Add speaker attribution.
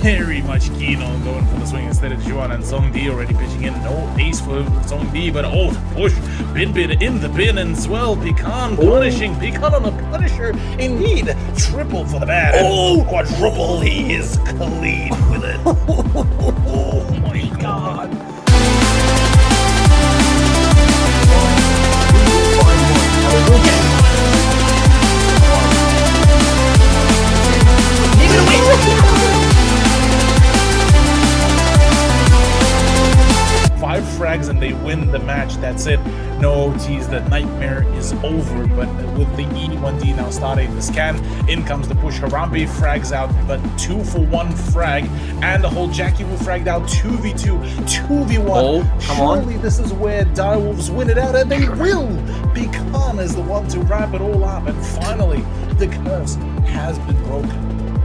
Speaker 1: very much keen on going for the swing instead of Juan and Zongdi already pitching in. No ace for Zongdi, but oh, push. Bin Bin in the bin as well. Pecan oh. punishing. Pecan on the punisher. Indeed, triple for the bat. Oh, quadruple. He is close Five frags and they win the match. That's it. No OTs. The nightmare is over. But with the E1D now starting the scan, in comes the push. Harambe frags out, but two for one frag. And the whole Jackie Wu fragged out 2v2, 2v1. Oh, come on. Surely this is where Direwolves win it out, and they will. Pecan is the one to wrap it all up. And finally, the curse has been broken.